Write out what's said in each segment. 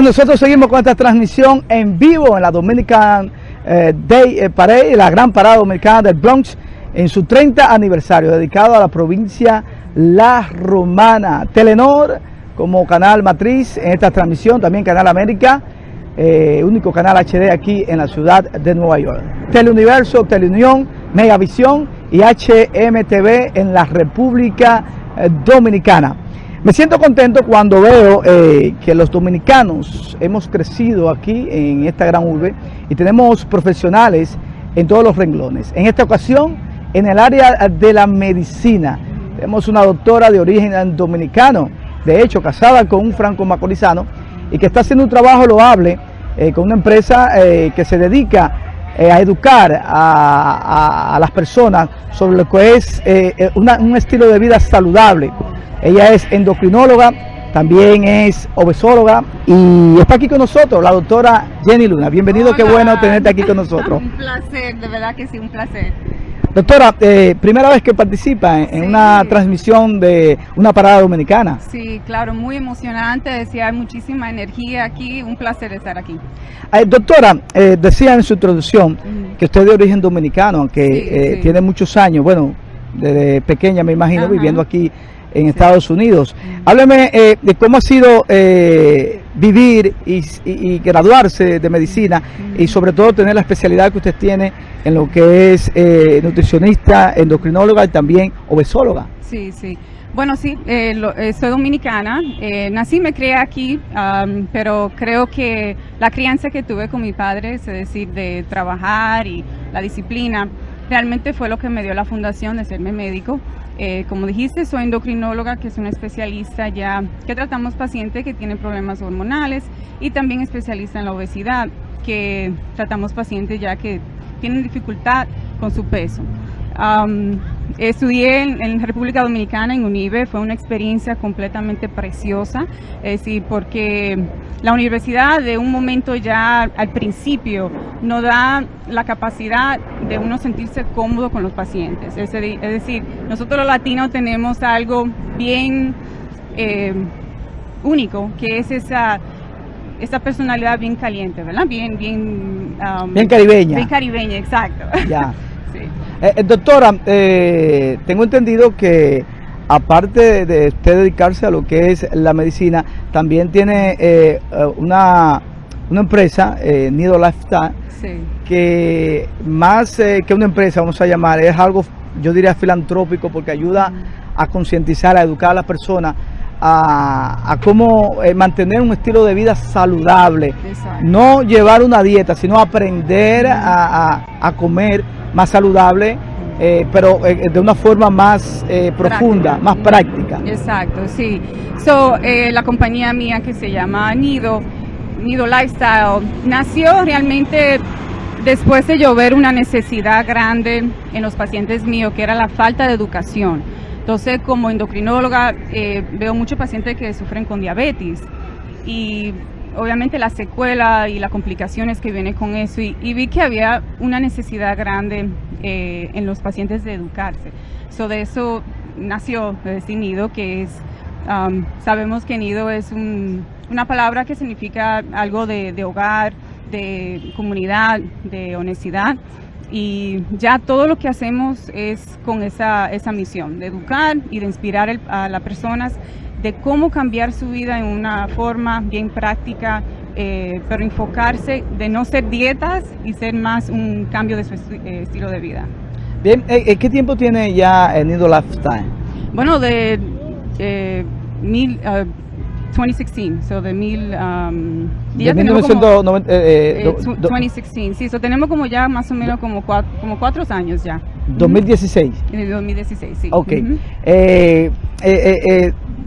Nosotros seguimos con esta transmisión en vivo en la Dominican eh, Day eh, Parade, la gran parada dominicana del Bronx, en su 30 aniversario, dedicado a la provincia La Romana. Telenor como canal matriz en esta transmisión, también Canal América, eh, único canal HD aquí en la ciudad de Nueva York. Teleuniverso, Teleunión, Megavisión y HMTV en la República Dominicana. Me siento contento cuando veo eh, que los dominicanos hemos crecido aquí en esta gran urbe y tenemos profesionales en todos los renglones. En esta ocasión, en el área de la medicina, tenemos una doctora de origen dominicano, de hecho casada con un franco macorizano y que está haciendo un trabajo loable eh, con una empresa eh, que se dedica a educar a, las personas sobre lo que es un estilo de vida saludable ella es endocrinóloga, también es obesóloga y está aquí con nosotros la doctora Jenny Luna. Bienvenido, qué bueno tenerte aquí con nosotros. un placer, de verdad que sí, un placer. Doctora, eh, primera vez que participa en, una transmisión de una parada dominicana. Sí, claro, muy emocionante, decía, hay muchísima energía aquí, un placer estar aquí. Eh, doctora, eh, decía en su introducción que usted es de origen dominicano, aunque tiene muchos años, bueno, desde pequeña me imagino, viviendo aquí en Estados Unidos. Hábleme eh, de cómo ha sido eh, vivir y, graduarse de medicina y sobre todo tener la especialidad que usted tiene en lo que es eh, nutricionista, endocrinóloga y también obesóloga. Sí, sí. Bueno, sí, soy dominicana, nací, me crié aquí, pero creo que la crianza que tuve con mi padre, es decir, de trabajar y la disciplina, realmente fue lo que me dio la fundación de serme médico. Eh, como dijiste, soy endocrinóloga, que es una especialista ya que tratamos pacientes que tienen problemas hormonales y también especialista en la obesidad, que tratamos pacientes ya que tienen dificultad con su peso. Estudié en, República Dominicana, en UNIBE, fue una experiencia completamente preciosa, es decir, porque la universidad de un momento ya al principio no da la capacidad de uno sentirse cómodo con los pacientes. Es, decir, nosotros los latinos tenemos algo bien eh, único, que es esa esa personalidad bien caliente, ¿verdad? Bien, bien... bien caribeña. Bien caribeña, exacto. Ya. Eh, eh, doctora, eh, tengo entendido que aparte de usted dedicarse a lo que es la medicina, también tiene una, una empresa, Nido Lifestyle, que más que una empresa, vamos a llamar, es algo, yo diría, filantrópico porque ayuda a concientizar, a educar a las personas a, cómo mantener un estilo de vida saludable. No llevar una dieta, sino aprender a comer más saludable, eh, pero eh, de una forma más eh, profunda, más práctica. Exacto, sí. So, la compañía mía que se llama Nido, Nido Lifestyle, nació realmente después de llover una necesidad grande en los pacientes míos, que era la falta de educación. Entonces, como endocrinóloga, veo muchos pacientes que sufren con diabetes y obviamente la secuela y las complicaciones que vienen con eso y, vi que había una necesidad grande eh, en los pacientes de educarse. So de eso nació decir Nido, que es, um, sabemos que Nido es una palabra que significa algo de, hogar, de comunidad, de honestidad y ya todo lo que hacemos es con esa, esa misión, de educar y de inspirar a las personas de cómo cambiar su vida en una forma bien práctica, eh, pero enfocarse de no ser dietas y ser más un cambio de su eh, estilo de vida. Bien, eh, ¿qué tiempo tiene ya el Nido Lifestyle? Bueno, de mil, 2016, so de mil... Um, de 1990, eh, 2016, sí, so tenemos como ya más o menos como cuatro, como cuatro años ya. 2016. En 2016, sí. Ok.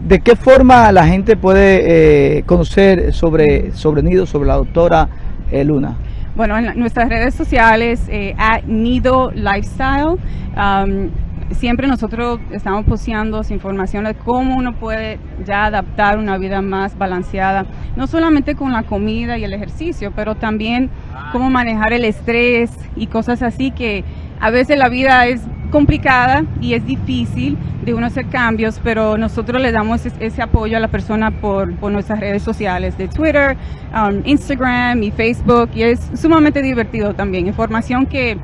¿De qué forma la gente puede eh, conocer sobre, sobre Nido, sobre la doctora eh, Luna? Bueno, en nuestras redes sociales, eh, Nido Lifestyle, um, siempre nosotros estamos posteando información de cómo uno puede ya adaptar una vida más balanceada, no solamente con la comida y el ejercicio, pero también cómo manejar el estrés y cosas así que a veces la vida es complicada y es difícil de uno hacer cambios, pero nosotros le damos ese apoyo a la persona por, nuestras redes sociales de Twitter, um, Instagram y Facebook y es sumamente divertido también, información que,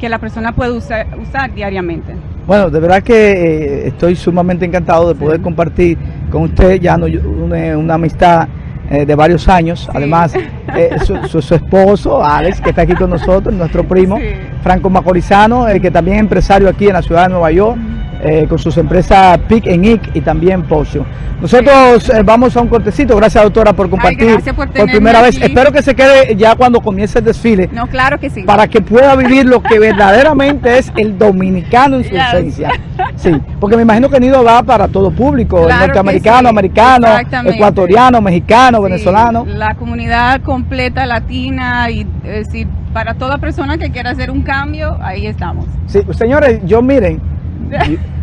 la persona puede usar, usar diariamente. Bueno, de verdad que eh, estoy sumamente encantado de poder compartir con usted ya no, una, amistad eh, de varios años. Además, eh, su, esposo, Alex, que está aquí con nosotros, nuestro primo, Franco Macorizano, que también es empresario aquí en la ciudad de Nueva York. Eh, con sus empresas PIC en IC y también Pocio. Nosotros eh, vamos a un cortecito, gracias doctora por compartir por, primera vez. Espero que se quede ya cuando comience el desfile. No, claro que sí. Para que pueda vivir lo que verdaderamente es el dominicano en su esencia. Sí, porque me imagino que Nido va para todo público, norteamericano, americano, ecuatoriano, mexicano, venezolano. La comunidad completa latina y es decir, para toda persona que quiera hacer un cambio, ahí estamos. Sí, señores, yo miren,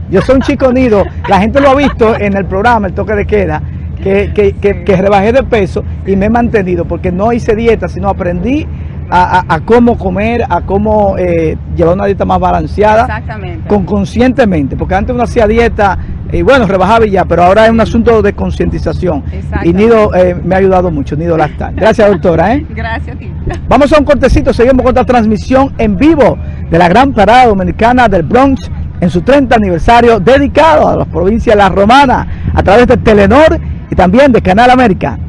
yo soy un chico nido, la gente lo ha visto en el programa, el toque de queda, que, que, rebajé de peso y me he mantenido porque no hice dieta, sino aprendí a, cómo comer, a cómo eh, llevar una dieta más balanceada, con conscientemente, porque antes uno hacía dieta y bueno, rebajaba y ya, pero ahora es un asunto de concientización. Y Nido eh, me ha ayudado mucho, Nido Lactal. Gracias, doctora. ¿eh? Gracias a ti. Vamos a un cortecito, seguimos con otra transmisión en vivo de la gran parada dominicana del Bronx en su 30 aniversario dedicado a la provincia de La Romana a través de Telenor y también de Canal América.